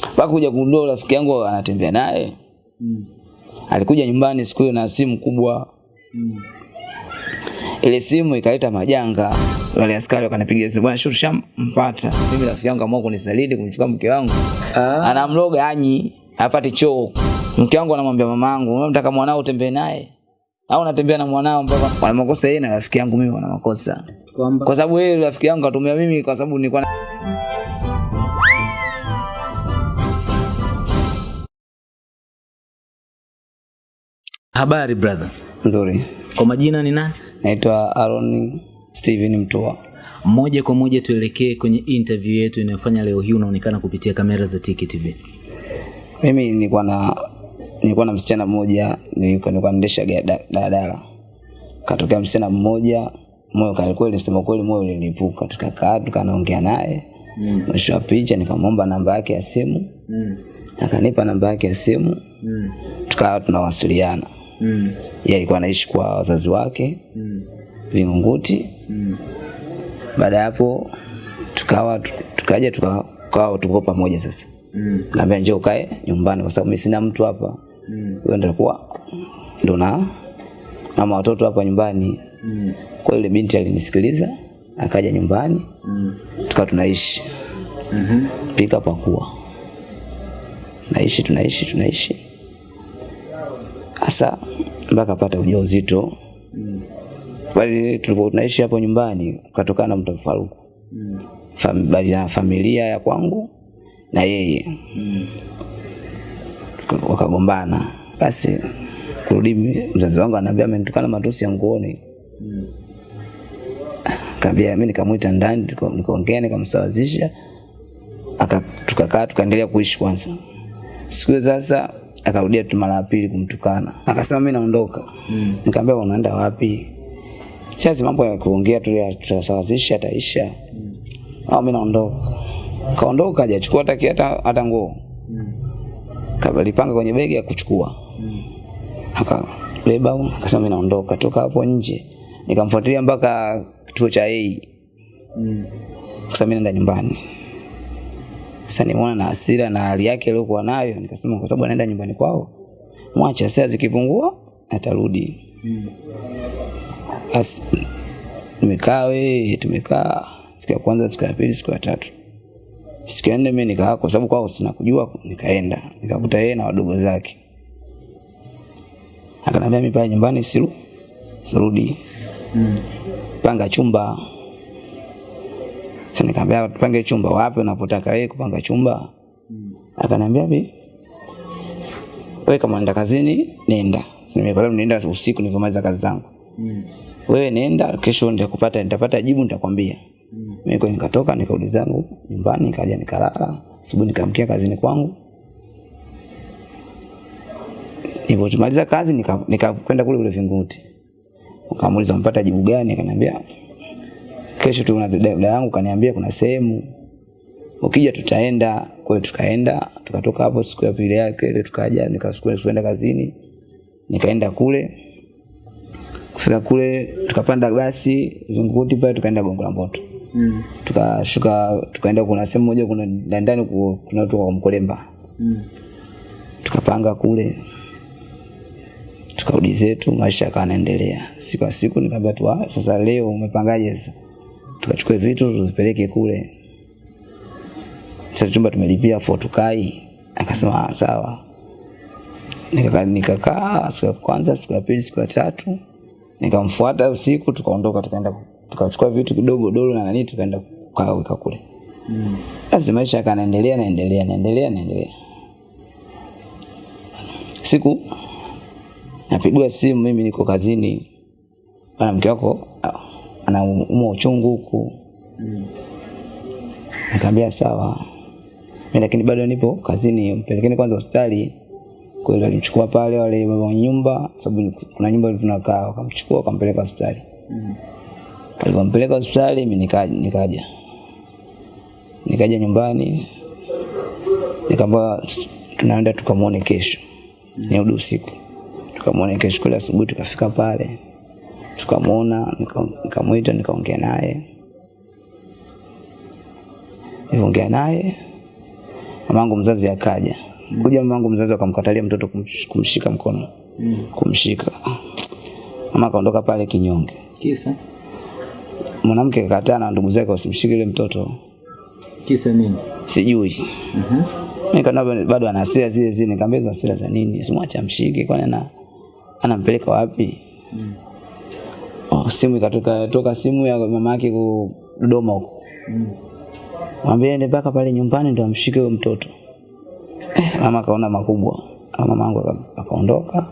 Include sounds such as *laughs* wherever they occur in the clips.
mpaka kuja kugundua rafiki yangu anatembea naye. Mm. alikuja nyumbani siku hiyo na simu kubwa. Mm. ile simu ikaleta majanga. Wale askari wakanipigia simu bwana shuru shampata mimi rafiki yangu amua kunisaliti kumchukua mke wangu. Ah. anamloga anyi apate choo. Mke wangu anamwambia mamangu unataka mwanao utembee naye? Au natembea na mwanao mpaka wana makosa yeye na rafiki yangu mimi wana makosa kwa sababu yeye rafiki yangu katumia mimi kwa sababu nilikuwa habari brother. nzuri Kwa majina ni nani? naitwa Aaron Steven Mtua Moja kwa moja tuelekee kwenye interview yetu inayofanya leo hii unaonekana kupitia kamera za Tiki TV. mimi nilikuwa na nilikuwa na msichana mmoja nilikuwa naendesha daladala katokea msichana mmoja moyo kale kweli sema kweli moyo ulinipuka tukakaa tukanaongea naye Mm. mwisho wa picha nikamwomba namba yake ya simu Mm. akanipa namba yake ya simu Mm. tukawa tunawasiliana Mm. yeye alikuwa anaishi kwa wazazi wake Mm. Vingunguti Mm. baada ya hapo tukawa tukaja tuka- tukawa tuko pamoja sasa Mm. naambia njoo ukae nyumbani kwa sababu mimi sina mtu hapa Mm. huyo ndio ndo na mama watoto hapa nyumbani Mm. kwa ile binti alinisikiliza akaja nyumbani Mm. tukawa tunaishi mm -hmm. pika pakua naishi tunaishi tunaishi hasa mpaka pata ujauzito Mm. bali tulipo tunaishi hapo nyumbani kutokana na mtafaruku Mm. Fam, bali na familia ya kwangu na yeye Mm. wakagombana basi kurudi mzazi wangu ananiambia amenitukana matusi ya nguoni Mm. kaambia mimi nikamwita ndani nikaongea nikamsawazisha aka tukakaa tukaendelea kuishi kwanza siku sasa akarudia tu mara ya pili kumtukana. Akasema mimi naondoka. Mm. nikamwambia unaenda wapi? Sasa mambo ya kuongea tu ya tutasawazisha ataisha. Au mimi naondoka. Kaondoka hajachukua hata kiata hata nguo. Mm. Kabalipanga kwenye begi ya kuchukua. Mm. akabeba akasema mimi naondoka. Toka hapo nje nikamfuatilia mpaka kituo cha A. Mm. Kasema mimi naenda nyumbani sasa nimeona na hasira na hali yake aliyokuwa nayo. Nikasema kwa sababu anaenda nyumbani kwao mwacha sasa zikipungua atarudi. Mm. basi tumekaa we tumekaa siku ya kwanza siku ya pili siku ya tatu. Siku ya nne mimi nikaa kwa sababu kwao sina kujua nikaenda. Nikakuta yeye na wadogo zake. Akanambia mimi pale nyumbani siru sirudi. Mm. panga chumba sasa nikamwambia tupange chumba wapi unapotaka wewe kupanga chumba Mm. akaniambia vipi? wewe kama unaenda kazini nenda Sasa kwa nenda usiku nilipomaliza kazi zangu Mm. wewe nenda kesho nitakupata nitapata jibu nitakwambia Mm. mimi kwa nikatoka nikarudi zangu nyumbani nikaja nikalala asubuhi nikamkia kazini kwangu nilipomaliza kazi nikakwenda nika- nikakwenda kule kule Vingunguti nikamuuliza mpata jibu gani akaniambia kesho tu dada yangu kaniambia kuna sehemu. Ukija tutaenda kwa tukaenda tukatoka hapo siku ya pili yake ile tukaja nikaenda kazini nikaenda kule. Kufika kule tukapanda basi zunguti pale tukaenda Gongo la Mboto. Mm. tukashuka tukaenda kuna sehemu moja kuna ndani ndani kuna watu wa Mkolemba. Mm. tukapanga kule. Tukarudi zetu maisha kanaendelea siku kwa siku nikamwambia tu "Ah, sasa leo umepangaje sasa tukachukue vitu tuzipeleke kule. Sasa chumba tumelipia afu tukai, akasema "Ah, sawa. Nikakaa nikakaa siku ya kwanza siku ya pili siku ya tatu. Nikamfuata usiku tukaondoka tukaenda tukachukua vitu kidogo dolo na nani tukaenda kukaweka kule. Mm. maisha yakaendelea naendelea naendelea naendelea. Siku napigwa simu mimi niko kazini. Bana mke wako anaumwa uchungu huku. Mm. nikamwambia sawa. Mimi lakini bado nipo kazini mpelekeni kwanza hospitali. Kweli walimchukua pale wale wa nyumba sababu kuna nyumba tunakaa wakamchukua wakampeleka hospitali. Mm. alipompeleka hospitali mimi nikaja nikaja. Nikaja nyumbani nikamwambia tunaenda tukamwone kesho. Nirudi usiku. Tukamwone kesho kule asubuhi tukafika pale tukamwona nika- nikamwita nikaongea naye. Niliongea naye mamangu mzazi akaja. Kuja mamangu mzazi akamkatalia mtoto kumsh- kumshika mkono. Kumshika. Mama akaondoka pale kinyonge. Kisa? mwanamke kakataa na ndugu zake wasimshike ile mtoto. Kisa nini? sijui. Mimi kana bado ana hasira zile zile. Nikamwambia hasira za nini? Simwache amshike kwani ana anampeleka wapi oh, simu ikatoka toka simu ya mama yake ku Dodoma huko. Mm. mwambie ende mpaka pale nyumbani ndo amshike huyo mtoto. Eh, mama akaona makubwa. Mama yangu akaondoka.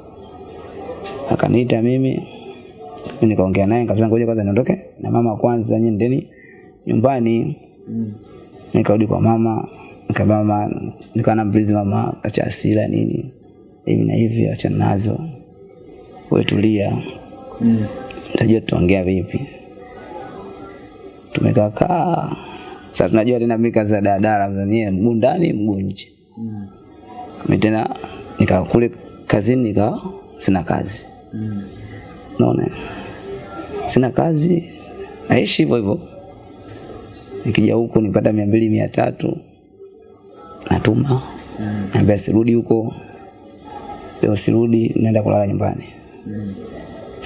Akaniita mimi. Nikaongea naye kabisa ngoja kwanza niondoke na mama kwanza nyinyi ndeni nyumbani. Mm. nikarudi kwa mama. Nikamwambia mama nikawa namblizi mama acha asira nini? Hivi na hivi acha nazo wewe tulia. Mm. Tajua tuongea vipi. Tumekaa kaa sasa tunajua tena mika za daladala zanie mguu ndani mguu nje. Mm. mimi tena nika kule kazini nika sina kazi. Mm. unaona? Sina kazi. Naishi hivyo hivyo. Nikija huku nipata mia mbili mia tatu. Natuma. Mm. naambia sirudi huko. Leo sirudi naenda kulala nyumbani. Mm.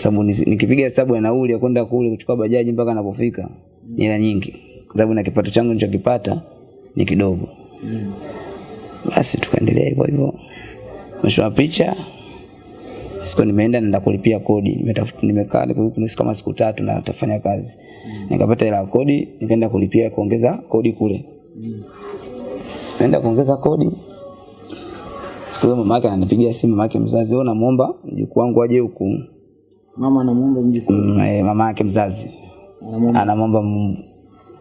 Sababu nikipiga hesabu ya nauli ya kwenda kule kuchukua bajaji mpaka napofika ni hela nyingi kwa sababu na kipato changu nilichokipata ni kidogo Mm. basi tukaendelea hivyo hivyo mwisho wa picha siku nimeenda nenda kulipia kodi nimetafuta nimekaa nusu kama siku tatu na tafanya kazi mm. nikapata hela kodi nikaenda kulipia kuongeza kodi kule mm. naenda kuongeza kodi siku hiyo mama yake ananipigia simu mama yake mzazi wewe namuomba mjukuu wangu aje huku Mama anamuomba mjukuu. Mm, eh, mama yake mzazi. Anamwomba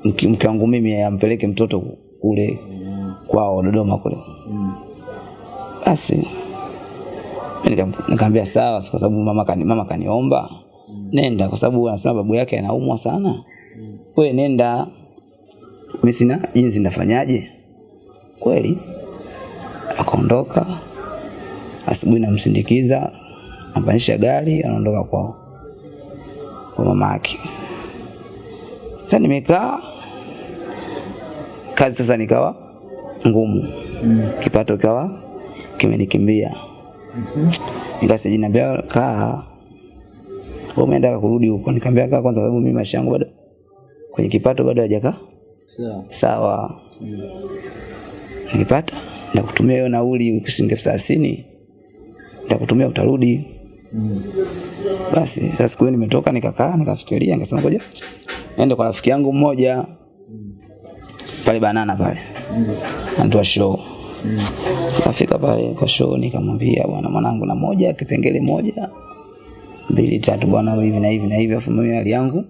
mke wangu mimi ampeleke mtoto kule kwao Dodoma kule. Mm. basi nikamwambia sawa kwa sababu mama kani, mama kaniomba. Nenda kwa sababu anasema babu yake anaumwa sana. We nenda. Mimi sina jinsi nafanyaje kweli akaondoka. Asubuhi namsindikiza ampanisha gari anaondoka kwao kwa mama yake. Sasa nimekaa kazi sasa nikawa ngumu. Mm. kipato kawa kimenikimbia. Nikasijinambia kaa. Wewe umeenda kurudi huko. Nikamwambia kaa kwanza sababu mimi maisha yangu bado kwenye kipato bado hajaka Sawa. sawa. Nikipata nitakutumia hiyo nauli shilingi elfu thelathini. Nitakutumia utarudi Mm. basi sasa siku hiyo nimetoka nikakaa nikafikiria nikasema ngoja niende kwa rafiki yangu mmoja pale banana pale anatoa show Nafika pale kwa show nikamwambia bwana mwanangu na moja kipengele moja mbili tatu bwana hivi na hivi na hivi afu mimi hali yangu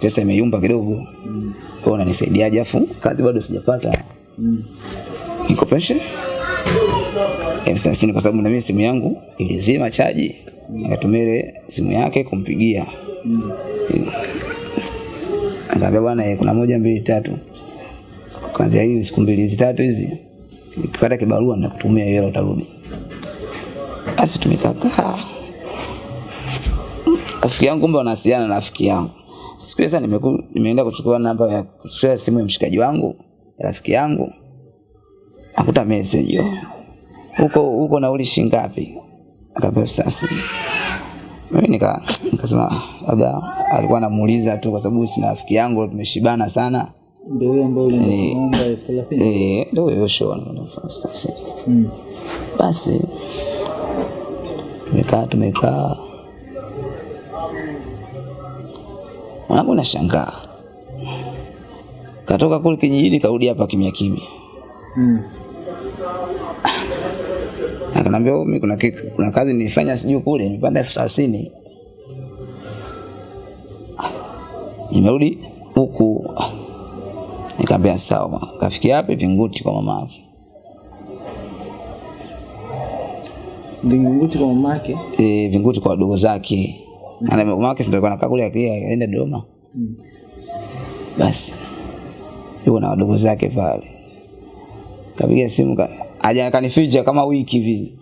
pesa imeyumba kidogo. Kwa hiyo unanisaidiaje afu kazi bado sijapata. Mm. Nikopeshe elfu thelathini kwa sababu na mimi simu yangu ilizima chaji. Nikatumia ile simu yake kumpigia. Mm. Akaambia bwana eh, kuna moja mbili tatu. Kwanza hizi siku mbili hizi tatu hizi nikipata kibarua nitakutumia hiyo utarudi. Basi tumekakaa rafiki yangu kumbe wanawasiliana na rafiki yangu. Siku sasa nimeenda kuchukua namba ya kuchukua simu ya mshikaji wangu ya rafiki yangu. Akuta message yo. Huko huko nauli shilingi ngapi? Akapewa sasa. Mimi nika nikasema labda alikuwa anamuuliza tu kwa sababu sina rafiki yangu tumeshibana sana. Ndio huyo ambaye ulimwomba elfu thelathini. Eh, ndio huyo show sasa. Mm. Basi tumekaa tumekaa, mwanangu nashangaa, katoka kule kijijini karudi hapa kimya kimya, Mm. Akanambia "Oh, mimi kuna, kitu, kuna kazi nilifanya sijui kule nilipanda elfu thelathini nimerudi huku. nikaambia sawa, kafikia hapa Vinguti kwa mama yake. Vinguti kwa mama yake? e, Vinguti kwa wadogo zake. Ana mama yake sindo alikuwa anakaa kule akia aenda Dodoma. Mm. Basi yuko na wadogo zake pale. Kapiga simu ka, aja akanificha kama wiki hivi.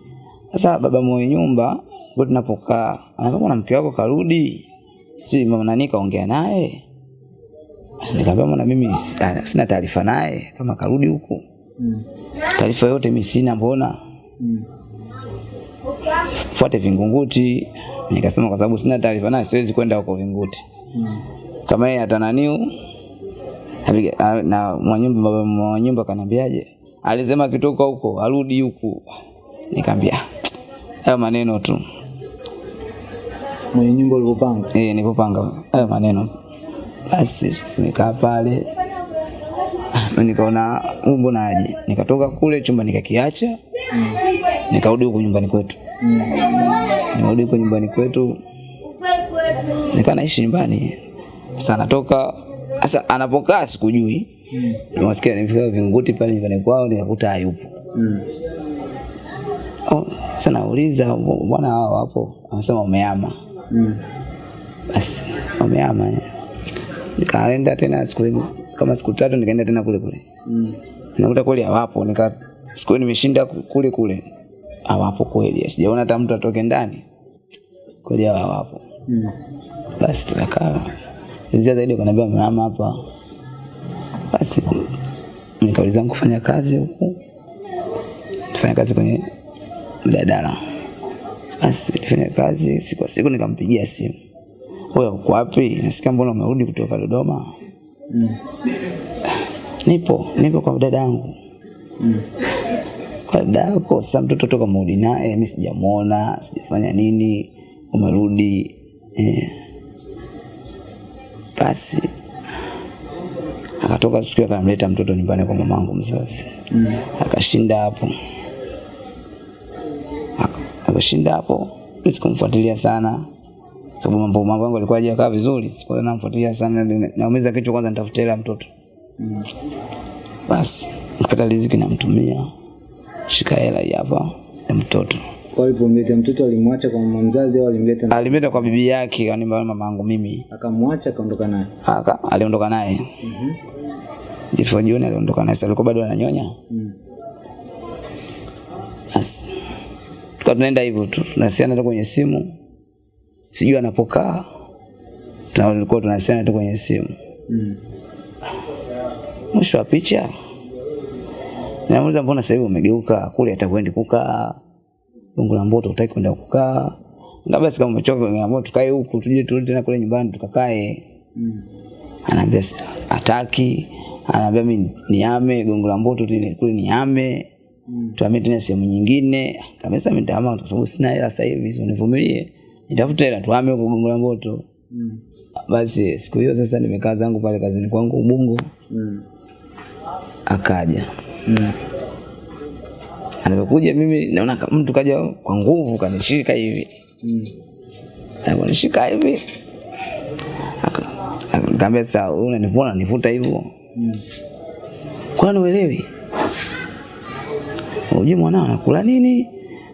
Sasa baba mwenye nyumba ndio tunapokaa. Anaambia na mke wako karudi. Si mama nani kaongea naye? Nikamwambia mwana mimi ah, sina taarifa naye kama karudi huku. Mm. taarifa yote mimi sina mbona Mm. fuate Vingunguti. Nikasema kwa sababu sina taarifa naye siwezi kwenda huko Vingunguti. Mm. Kama yeye atananiu na mwanyumba baba mwanyumba kaniambiaje? Alisema kitoka huko arudi huku. Nikamwambia hayo maneno tu. Mwenye nyumba ulipopanga. Eh, nilipopanga hayo maneno. Basi nikaa pale. Ah, Nikaona umbo naje. Nikatoka kule chumba nikakiacha. mm. Nikarudi huko nyumbani kwetu. Mm. Nikarudi huko nyumbani kwetu. Nikaa naishi nyumbani. Sasa anatoka sasa anapokaa sikujui. Mm. Nimesikia nimefika Vingunguti pale nyumbani kwao nikakuta hayupo. Mm. Oh, sasa nauliza bwana hao wapo? Anasema wamehama. Mm. Basi wamehama. eh. Nikaenda tena siku kama siku tatu nikaenda tena kule kule. Mm. Nakuta kweli hawapo. Nika siku nimeshinda kule kule. Hawapo kweli. Sijaona hata mtu atoke ndani. Kweli hawapo. Mm. Basi tukakaa. Nizia zaidi kaniambia mama hapa. Basi nikauliza kufanya kazi huku. Tufanya kazi kwenye mdadala. Basi nifanya kazi siku kwa siku nikampigia simu. Wewe uko wapi? Nasikia mbona umerudi kutoka Dodoma? Mm. Nipo, nipo kwa dada yangu. Mm. Kwa dada yako, sasa mtoto toka mrudi naye, mimi sijamuona, sijafanya nini, umerudi. Eh. Basi akatoka siku akamleta mtoto nyumbani kwa mamangu mzazi. Mm. Akashinda hapo. Aka- Akashinda hapo. Sikumfuatilia sana. Sababu mambo mambo yangu yalikuwa hajakaa vizuri, sikuwa namfuatilia sana, naumiza kichwa kwanza nitafuta hela mtoto. Mm. Basi nikapata riziki namtumia, shika hela hapa ya mtoto. Kwa alipomleta mtoto alimwacha kwa mama mzazi au alimleta Alimleta kwa bibi yake, yani mama yangu mimi. akamwacha akaondoka naye. Aka aliondoka naye. Mhm. Jifo jioni aliondoka na Sasa alikuwa bado ananyonya. Mm. Basi tukawa tunaenda hivyo tu, tunasiana tu kwenye simu, sijui anapokaa, tulikuwa tunasiana tu kwenye simu. Mm. Mwisho wa picha namuuliza, mbona sasa hivi umegeuka kule, atakuendi kukaa Mungu la Mboto, utaki kwenda kukaa? Ngaba sika kama umechoka Mboto, tukae huku, tuje turudi tena kule nyumbani tukakae. Mm. Anaambia hataki, anaambia mimi niame Gongo la Mboto kule niame Mm. tuhamie tena sehemu nyingine. Kabisa nitahama kwa sababu sina hela sasa hivi, so nivumilie, nitafute hela tuame huko Gongo la Mboto. Mm. Basi siku hiyo sasa nimekaa zangu pale kazini kwangu Ubungo, Mm. akaja Mm. anapokuja mimi naona mtu kaja kwa nguvu kanishika hivi Mm. aliponishika hivi aka- aka- sasa unanivuta nivuta hivyo Mm. kwani uelewi unajui mwanao anakula nini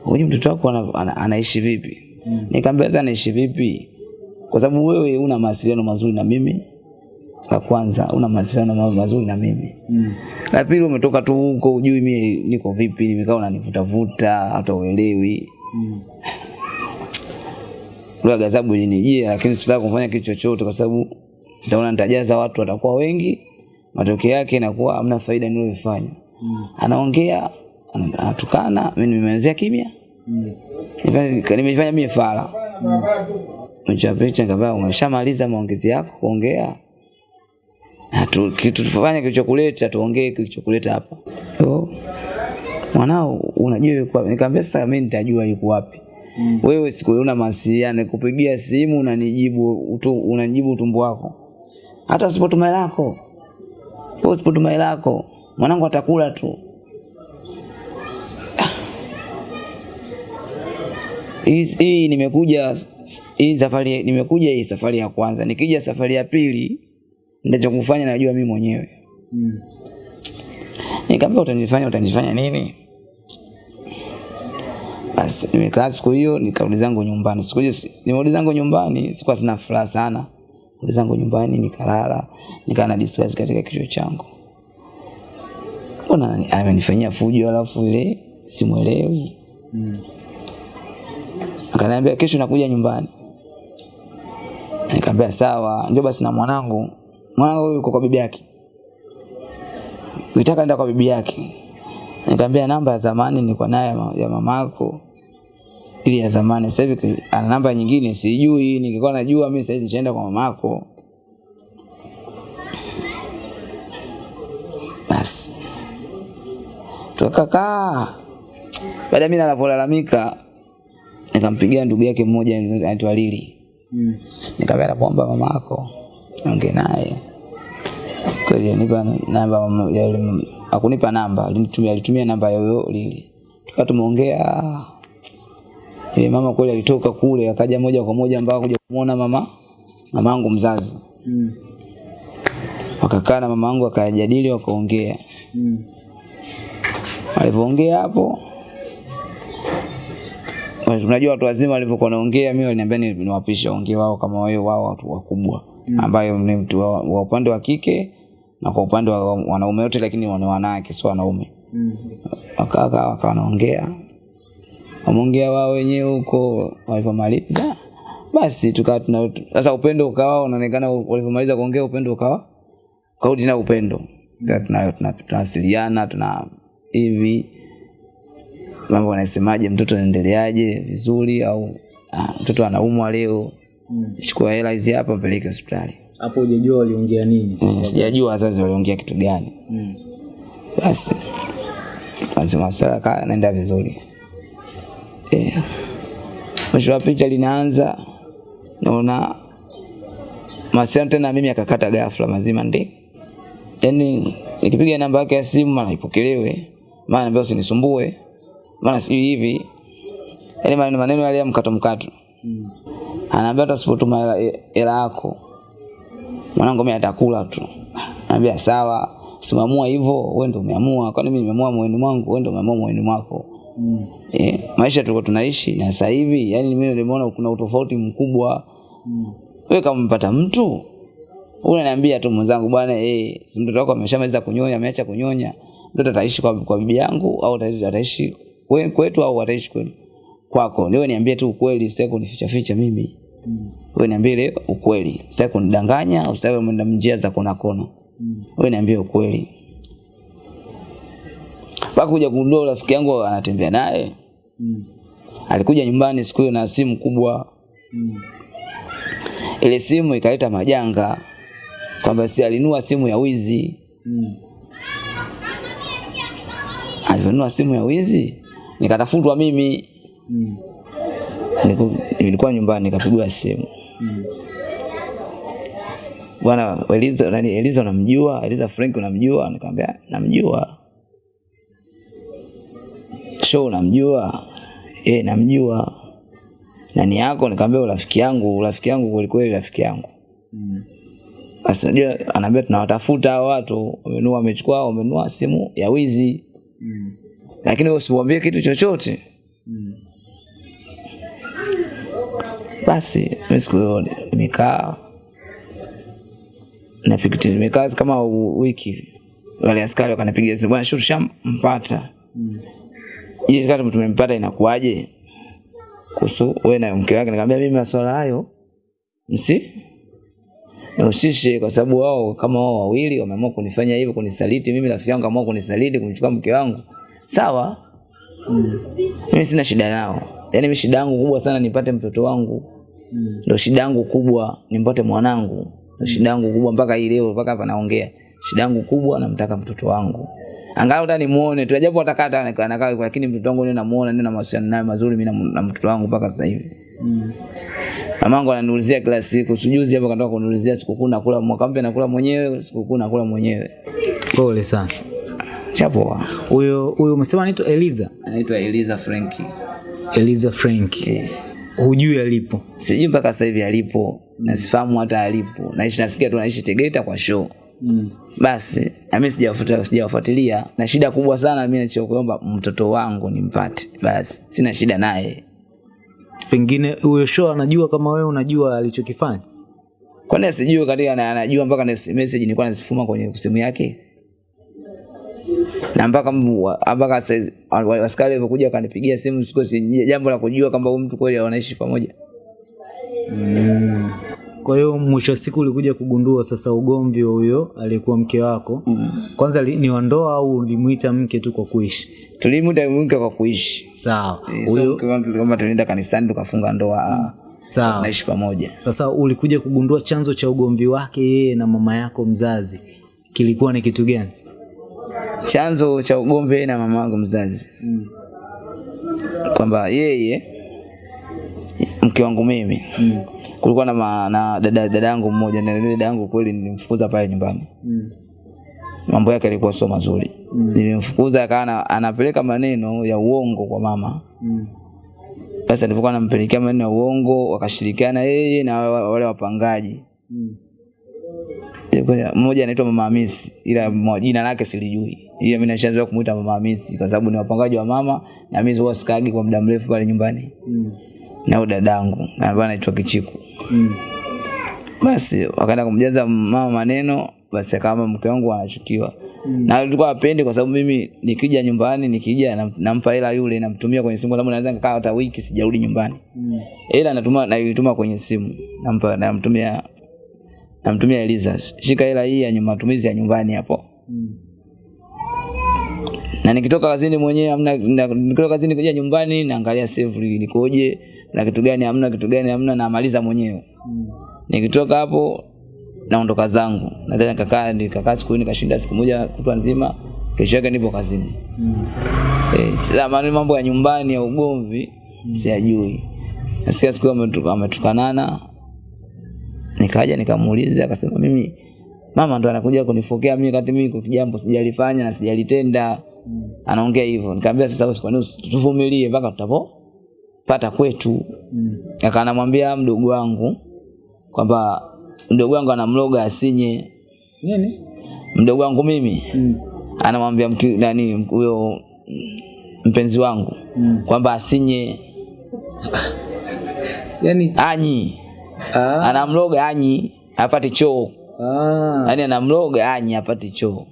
unajui mtoto wako ana, ana, anaishi vipi Mm. nikamwambia sasa anaishi vipi kwa sababu wewe una mawasiliano mazuri na mimi la kwanza una mawasiliano mazuri na mimi Mm. la pili umetoka tu huko ujui mimi niko vipi nimekaa unanivutavuta hata uelewi Mm. lugha gazabu ilinijia lakini sitaka kufanya kitu chochote kwa sababu nitaona nitajaza watu watakuwa wengi matokeo yake inakuwa hamna faida niliyofanya Mm. anaongea ana- anatukana mimi nimeanzia kimya Mm. Nimefanya- mimi fala Mm. Mcha picha nikamwambia umeshamaliza maongezi yako kuongea Hatu, kitu tufanye kilichokuleta tuongee kilichokuleta hapa so, mwanao unajua yuko wapi nikamwambia sasa mimi nitajua yuko wapi Mm. wewe siku ile una mawasiliano kupigia simu unanijibu utu, unanijibu utumbo wako hata sipo hela yako wewe hela yako. Mwanangu atakula tu. Hii hii nimekuja hii safari nimekuja hii safari ya kwanza. Nikija safari ya pili ndachokufanya najua mimi mwenyewe. Mm. nikamwambia utanifanya utanifanya nini? Basi nimekaa siku hiyo nikarudi zangu nyumbani. Siku hiyo nimerudi zangu nyumbani sikuwa sina furaha sana rudi zangu nyumbani nikalala nikawa na discuss katika kichwa changu. Mbona amenifanyia fujo alafu ile simwelewi Mm. akaniambia kesho nakuja nyumbani. Nikamwambia sawa. Njoo basi na mwanangu mwanangu yuko kwa bibi yake. Nitaka nenda kwa bibi yake. Nikamwambia namba ya zamani nilikuwa nayo ya mamako ili ya zamani. Sasa hivi ana namba nyingine sijui, ningekuwa najua mimi sasa hivi nishaenda kwa mamako. Basi tukakaa. Baada mimi ninavyolalamika nikampigia ndugu yake mmoja anaitwa Lili. Mm. Nikamwambia nakuomba mamako niongee naye. Kweli alinipa namba ya yule akunipa namba, alinitumia alitumia namba ya huyo Lili. Tukawa tumeongea. Yule mama kweli alitoka kule akaja moja kwa moja mpaka kuja kumuona mama mamangu mzazi. Mm. Wakakaa na mamangu akajadili wakaongea. Mm. Walivyoongea hapo unajua watu wazima walivyokuwa wanaongea, mimi waliniambia ni- niwapishe ongea wao kama wao wao watu wakubwa mm. ambayo ni mtu wa, wa upande wa kike na kwa upande wa wanaume wote, lakini ni wanawake sio wanaume. Mm. Wakakaa wakawa wanaongea, wameongea wao wenyewe huko. Walivyomaliza basi tukawa tuna sasa, upendo ukawa unaonekana, walivyomaliza kuongea upendo ukawa ukarudi tena upendo, Tukawa tuna- tuna- tunawasiliana tuna hivi mambo wanasemaje, mtoto anaendeleaje vizuri, au ah, mtoto anaumwa leo, Mm. chukua hela hizi hapa, mpeleke hospitali. Hapo hujajua waliongea nini? mm, Sijajua wazazi waliongea kitu gani. Mm. Basi masuala kaa naenda vizuri. Eh, mwisho wa picha linaanza, naona mawasiliano tena mimi akakata ghafla mazima ndi yani nikipiga namba yake ya simu mara ipokelewe, mara naambia usinisumbue, mara sijui hivi, yaani maneno maneno yale ya mkato mkato. Mm. Anaambia hata usipotuma hela- hela yako mwanangu mimi atakula tu. anambia sawa, simamua hivyo, wewe ndio umeamua. Kwani mimi nimeamua moyoni mwangu, wewe ndio umeamua moyoni mwako. Mm. Eh, maisha tulikuwa tunaishi na sasa hivi, yani mimi nimeona kuna utofauti mkubwa. Mm. Wewe kama umepata mtu unaniambia tu mwenzangu, bwana eh, si mtoto wako ameshamaliza kunyonya, ameacha kunyonya, mtoto ataishi kwa, kwa bibi yangu au ataishi, kwetu au ataishi kwenu kwako. Leo niambie tu ukweli, sitaki kunificha ficha mimi. Mm. Wewe niambie ukweli, sitaki kunidanganya, usitaki kwenda njia za kona kona. Mm. Wewe niambie ukweli. Mpaka kuja kugundua rafiki yangu anatembea naye, Mm. alikuja nyumbani siku hiyo na simu kubwa. Mm. Ile simu ikaleta majanga kwamba si alinua simu ya wizi. Mm. alivyonua simu ya wizi, nikatafutwa mimi. Mm. Nilikuwa nyumbani nikapigwa simu. Mm. Bwana Eliza, nani Eliza unamjua? Eliza Frank unamjua? Nikamwambia namjua. Show unamjua? Eh, namjua. Nani yako? Nikamwambia rafiki yangu, rafiki yangu kweli kweli rafiki yangu. Mm. Sasa unajua anaambia tunawatafuta hao watu, wamenua wamechukua wamenua simu ya wizi. Mm. Lakini wewe usiwaambie kitu chochote. Mm. Basi mimi siku hiyo nimekaa kama wiki. Wale askari wakanipigia simu, bwana Shuru shampata. Mm. Je, kama tumempata inakuwaje? Kuhusu wewe na mke wake, nikamwambia mimi masuala hayo msi nahusishe kwa sababu wao kama wao wawili wameamua kunifanya hivyo, kunisaliti mimi, rafiki yangu ameamua kunisaliti, kumchukua mke wangu, sawa, Mm. mimi sina shida nao. yani mimi shida yangu kubwa sana nipate mtoto wangu, Mm. ndio shida yangu kubwa, nimpate mwanangu, ndio shida yangu kubwa mpaka hii leo, mpaka hapa naongea. Shida yangu kubwa namtaka mtoto wangu. Angalau hata nimuone tu, japo atakata anakaa, lakini mtoto wangu ni namuona, ni na mahusiano naye mazuri mimi na- mtoto wangu mpaka sasa hivi. Mm. Mamangu ananiulizia kila siku, sijuzi hapo katoka kuniulizia sikukuu nakula mwaka mpya nakula mwenyewe, sikukuu nakula mwenyewe. Pole sana. Chapoa. Huyo huyo umesema anaitwa Eliza? Anaitwa Eliza Franki. Eliza Frank. yeah. Hujui alipo. Sijui mpaka sasa hivi alipo, na sifahamu hata alipo. Naishi nasikia tu anaishi Tegeta kwa show. Mm. Basi na mimi sijafuatilia sijawafuatilia, na shida kubwa sana mimi nachokuomba mtoto wangu nimpate. Basi sina shida naye. Pengine huyo show anajua kama wewe unajua alichokifanya. Kwani asijue katika na anajua mpaka message nilikuwa nazifuma kwenye simu yake. Na mpaka mpaka askari walivyokuja wakanipigia simu sikosi jambo la kujua kwamba huyu mtu kweli wanaishi pamoja. Kwa hiyo mwisho wa siku ulikuja kugundua sasa ugomvi wa huyo aliyekuwa mke wako. Mm. Kwanza li, ni wandoa au ulimuita mke tu kwa kuishi? Tulimuita mke kwa kuishi. Sawa. Huyo kama tulienda kanisani tukafunga ndoa. Sawa. Naishi pamoja. Sasa ulikuja kugundua chanzo cha ugomvi wake yeye na mama yako mzazi kilikuwa ni kitu gani? Chanzo cha ugomvi yeye na mama yangu mzazi mm. kwamba yeye mke wangu mimi mm. Kulikuwa na, ma, na dada dada yangu mmoja na ile dada yangu kweli nilimfukuza pale nyumbani mm. mambo yake yalikuwa sio mazuri mm. nilimfukuza akawa anapeleka maneno ya uongo kwa mama mm. basi alipokuwa anampelekea maneno ya uongo wakashirikiana yeye na wale wapangaji mm mmoja anaitwa Mama Hamisi ila jina lake silijui. Ila mimi nashaanza kumuita Mama Hamisi kwa sababu ni wapangaji wa mama na mimi huwa sikagi kwa muda mrefu pale nyumbani. Mm. Na huyo dadangu ambaye anaitwa Kichiku. Mm. Basi wakaenda kumjaza mama maneno basi kama mke wangu anachukiwa. Mm. Na alikuwa apendi kwa sababu mimi nikija nyumbani nikija nampa hela yule namtumia kwenye simu kwa sababu naweza nikaa hata wiki sijarudi nyumbani. Mm. Hela natuma naituma kwenye simu. Nampa namtumia namtumia Eliza, shika hela hii ya matumizi ya nyumbani hapo. Mm. Na nikitoka kazini mwenyewe amna nikitoka kazini kuja nyumbani naangalia save nikoje na kitu gani hamna, kitu gani hamna, namaliza mwenyewe. Mm. Nikitoka hapo naondoka zangu, nadhani nikakaa nikakaa siku nikashinda siku moja kutwa nzima, kesho yake nipo kazini. Mm. Eh, sasa mambo ya nyumbani ya ugomvi mm. siyajui. Nasikia siku ametukanana nikaja nikamuuliza akasema mimi mama ndo anakuja kunifokea mimi kati mimi kijambo sijalifanya na sijalitenda mm. anaongea hivyo nikamwambia sasa kwa nini tuvumilie mpaka tutapo pata kwetu mm. akanamwambia mdogo wangu kwamba mdogo wangu anamloga asinye nini mdogo wangu mimi mm. anamwambia nani huyo mpenzi wangu mm. kwamba asinye *laughs* yani anyi Ah. Anamloga anyi apate choo. Ah. yani anamloga anyi apate choo.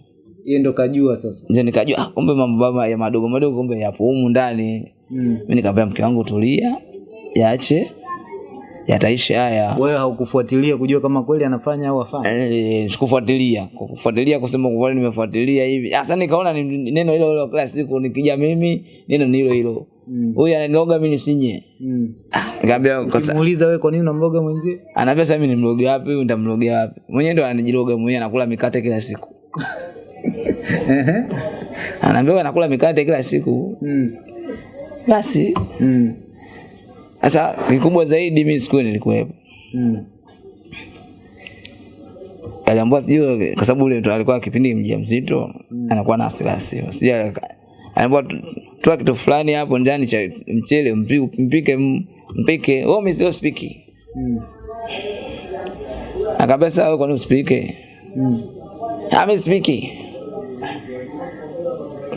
Yeye ndo kajua sasa. Ndio nikajua ah, kumbe mambo ya madogo madogo kumbe yapo humu ndani. Mm. Mimi nikamwambia mke wangu tulia, yaache yataisha haya. Wewe haukufuatilia kujua kama kweli anafanya au afanya? Eh, sikufuatilia. Kufuatilia kusema kwa kweli nimefuatilia hivi. Sasa nikaona ni neno hilo hilo kila siku nikija mimi neno ni hilo hilo. Huyu mm. ananiloga mimi nisinye. Mm. Ah, nikamwambia kosa. Muuliza wewe kwa nini unamloga mwenzie? Anaambia sasa mimi nimloge wapi, huyu nitamlogea wapi? Mwenyewe ndo anajiloga mwenyewe anakula mikate kila siku. *laughs* Ehe. Anaambia anakula mikate kila siku. Mm. Basi. Mm. Sasa kikubwa zaidi mimi siku nilikuwepo. Mm. Aliambiwa sijui kwa sababu ule alikuwa kipindi mjamzito, mm. anakuwa na hasira hasira. Sijui anaambiwa toa kitu fulani hapo ndani cha mchele mpike mpike. Oh, mimi sio spiki. Mm. Akambia wewe kwa nini usipike? Mm. Ami mimi spiki.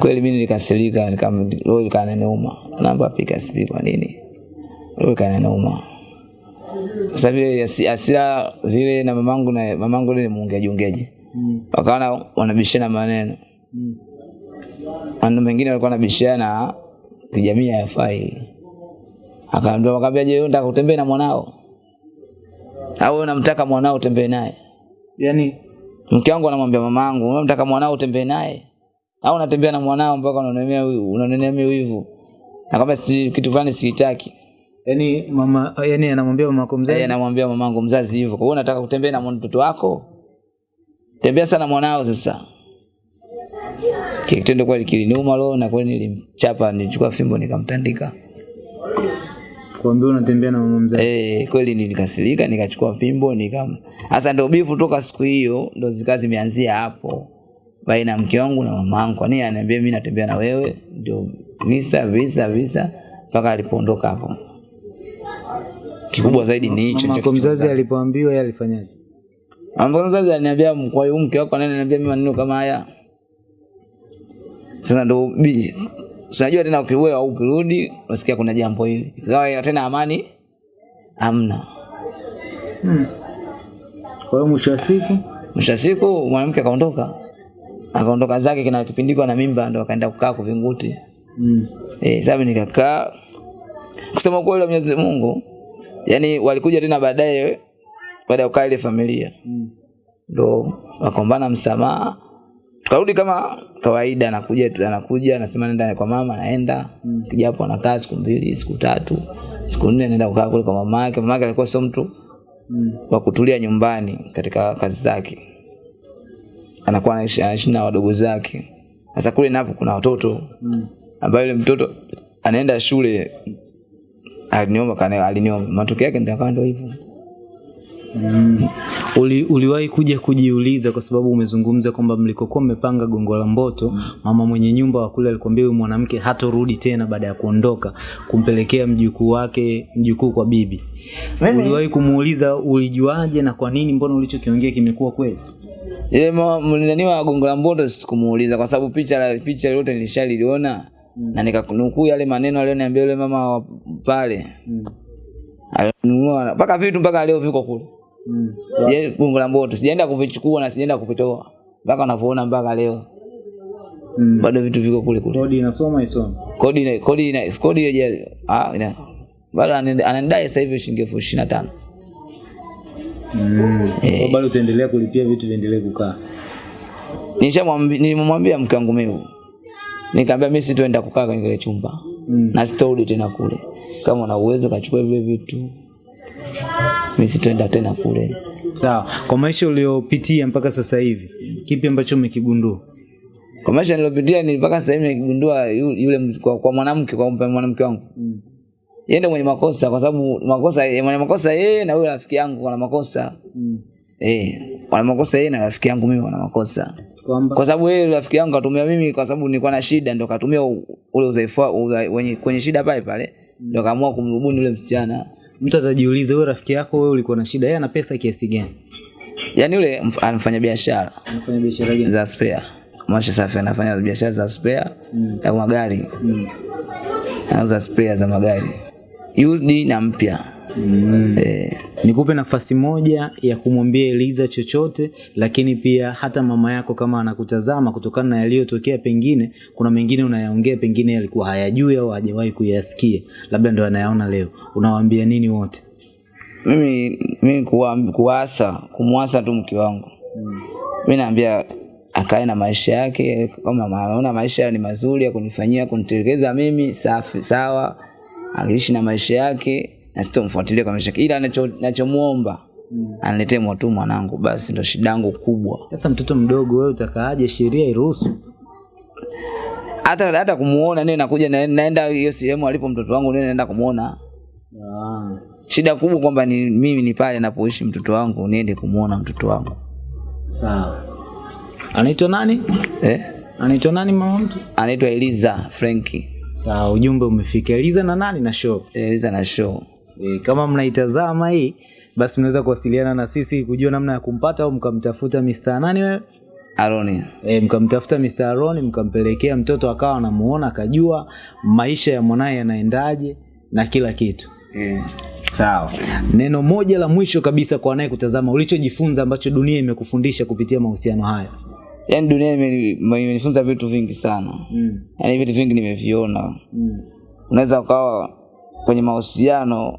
Kweli mimi nikasirika, nikam roho ikananiuma. Naomba pika spiki kwa nini? Roho ikananiuma. Sasa vile asira vile na mamangu na mamangu ni muongeaji ongeaji. Mm. Wakaona wanabishana maneno. Mm. Maneno mengine walikuwa wanabishana kijamii hayafai. Akaambia wakaambia, je, unataka kutembea na mwanao? Au unamtaka mwanao utembee naye? Yaani Mke wangu anamwambia mamangu, unamtaka mwanao utembee naye? Au unatembea na mwanao mpaka unanemea unanemea wivu? Akamwambia si kitu fulani sihitaki. yani mama yani anamwambia mama yako mzazi. Yeye anamwambia mamangu mzazi hivyo. Kwa hiyo unataka kutembea na mtoto wako? Tembea sana mwanao sasa. Kitendo kweli kiliniuma leo na kweli nilimchapa, nilichukua fimbo nikamtandika. Kuambia unatembea na mama mzazi. Eh, kweli nilikasirika nikachukua fimbo nikam. Sasa ndio bifu toka siku hiyo ndio zikazi zimeanzia hapo. Baina ya mke wangu na mama yangu. Kwa nini ananiambia mimi natembea na wewe? Ndio visa visa visa mpaka alipoondoka hapo. Kikubwa zaidi ni hicho. Mama mzazi alipoambiwa yeye alifanyaje? Mama mzazi aliniambia kwa hiyo mke wako nani ananiambia mimi maneno kama haya. Sasa ndo unajua tena ukiwewe au ukirudi unasikia kuna jambo hili. Ikawa tena amani hamna. Hmm. Kwa hiyo mwisho wa siku Mwisho wa siku mwanamke akaondoka. Akaondoka zake kina kipindiko na mimba ndo akaenda kukaa kuvinguti. mm. Eh, sasa nikakaa kusema kweli Mwenyezi Mungu yani walikuja tena baadaye baada ya kukaa ile familia ndo mm. wakaombana msamaha tukarudi kama kawaida anakuja tu- anakuja anasema nenda kwa mama naenda mm. kija hapo anakaa siku mbili siku tatu siku nne naenda kukaa kule kwa mama yake mama yake alikuwa sio mtu mm. wa kutulia nyumbani katika kazi zake anakuwa anaishi na wadogo zake. Sasa kule napo kuna watoto. Ambayo yule mtoto anaenda shule aliniomba kana aliniomba. Matokeo yake ndio ndio hivyo. Uli, uliwahi kuja kujiuliza kwa sababu umezungumza kwamba mlikokuwa mmepanga gongo la mboto mm. mama mwenye nyumba wa kule alikwambia huyu mwanamke hatorudi tena baada ya kuondoka kumpelekea mjukuu wake mjukuu kwa bibi. Uliwahi kumuuliza ulijuaje na kwa nini mbona ulichokiongea kimekuwa kweli ile ma- wa gongo la mboto sikumuuliza kwa sababu picha la picha yote nilishaliona. Na nikakunukuu yale maneno aliyoniambia yule mama pale. Pale alinunua mpaka vitu mpaka leo viko kule. Mm. Sija- gongo la mboto sijaenda kuvichukua na sijaenda kuvitoa. Mpaka unavyoona mpaka leo. Mm. bado vitu viko kule kule. Kodi inasoma isome. Kodi kodi kodi ya ah ina bado anadai sasa hivi shilingi elfu ishirini na tano Kwa bado utaendelea kulipia vitu viendelee kukaa? Nilimwambia mke wangu mimi. Nikamwambia mimi sitoenda kukaa kwenye kile chumba. Mm. na sitorudi tena kule. Kama una uwezo kachukua vile vitu. Mimi sitoenda tena kule. Sawa. Kwa maisha uliopitia mpaka sasa hivi kipi ambacho umekigundua? Kwa maisha niliyopitia ni mpaka sasa hivi nimegundua yu- yule kwa, kwa mwanamke kwa mwanamke wangu. Mm. Yeye ndio mwenye makosa kwa sababu makosa mwenye makosa yeye na yule rafiki yangu wana makosa. Mm. eh wana makosa yeye na rafiki yangu mimi wana makosa. Kwamba kwa sababu yeye rafiki yangu katumia mimi kwa sababu nilikuwa na shida ndio katumia ule udhaifu wenye kwenye shida pale pale ndio kaamua kumrubuni yule msichana. Mtu atajiuliza wewe rafiki yako wewe ulikuwa na shida yeye ana pesa kiasi gani? Yani yule anafanya biashara. Anafanya biashara gani? Za spare. Masha safi anafanya biashara za spare mm. ya magari. Mm. anauza spare za magari used na mpya. Mm. eh, nikupe nafasi moja ya kumwambia Eliza chochote lakini pia hata mama yako kama anakutazama kutokana na yaliyotokea pengine kuna mengine unayaongea pengine yalikuwa hayajui au hajawahi kuyasikia. Labda ndo anayaona leo. Unawaambia nini wote? Mimi mimi kuwa, kuasa kumwasa tu mke wangu. Mi naambia akae na maisha yake kama anaona maisha ni mazuri ya kunifanyia kunitelekeza mimi safi sawa akiishi na maisha yake na sitomfuatilia kwa maisha yake. Ila anachomuomba nachomuomba aniletee mwatu mwanangu basi ndo shida yangu kubwa. Sasa mtoto mdogo wewe utakaaje sheria iruhusu? Hata hata kumuona nini nakuja na- naenda hiyo sehemu alipo mtoto wangu nini naenda kumuona. Ah. shida kubwa kwamba ni mimi ni pale napoishi mtoto wangu niende kumuona mtoto wangu. Sawa. Anaitwa nani? Eh? anaitwa nani mama mtu? Anaitwa Eliza Frenki sawa ujumbe umefika Eliza na nani na show Eliza na show E, kama mnaitazama hii basi mnaweza kuwasiliana na sisi kujua namna ya kumpata au mkamtafuta Mr. nani wewe Aroni e, mkamtafuta Mr. aroni mkampelekea mtoto akawa anamuona akajua maisha ya mwanaye yanaendaje na kila kitu yeah. sawa neno moja la mwisho kabisa kwa anayekutazama ulichojifunza ambacho dunia imekufundisha kupitia mahusiano haya yaani dunia imeni- imenifunza vitu vingi sana mm. yani vitu vingi nimeviona Mm. unaweza ukawa kwenye mahusiano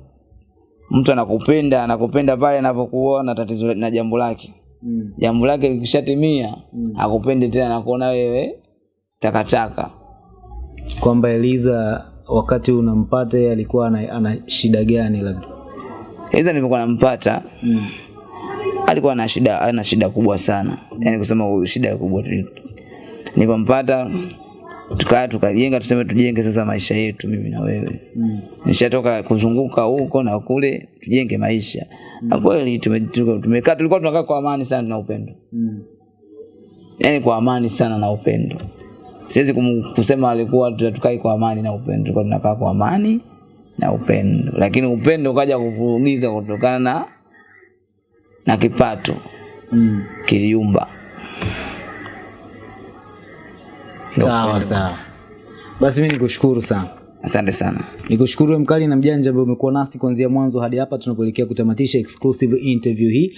mtu anakupenda anakupenda pale anapokuwa na tatizo na jambo lake Mm. jambo lake likishatimia mm. akupende tena nakuona wewe takataka kwamba Eliza wakati unampata yeye alikuwa ana, ana shida gani labda eliza nilivyokuwa nampata mm. Alikuwa ana shida ana shida kubwa sana. Yani kusema huyu shida kubwa tu. Nilipompata tukaa tukajenga tuseme tujenge sasa maisha yetu mimi na wewe. Mm. nishatoka kuzunguka huko na kule tujenge maisha. Na kweli tume- tume- tumekaa tulikuwa tunakaa kwa amani sana na upendo. Mm. yani kwa amani sana na upendo. Siwezi kusema alikuwa tukai kwa amani na upendo. Tulikuwa tunakaa kwa amani na upendo. Lakini upendo ukaja kuvurugika kutokana na na kipato Mm. kiliumba. Sawa sawa. Basi mi nikushukuru sana. Asante sana. Nikushukuru we mkali na mjanja ambaye umekuwa nasi kuanzia mwanzo hadi hapa tunapoelekea kutamatisha exclusive interview hii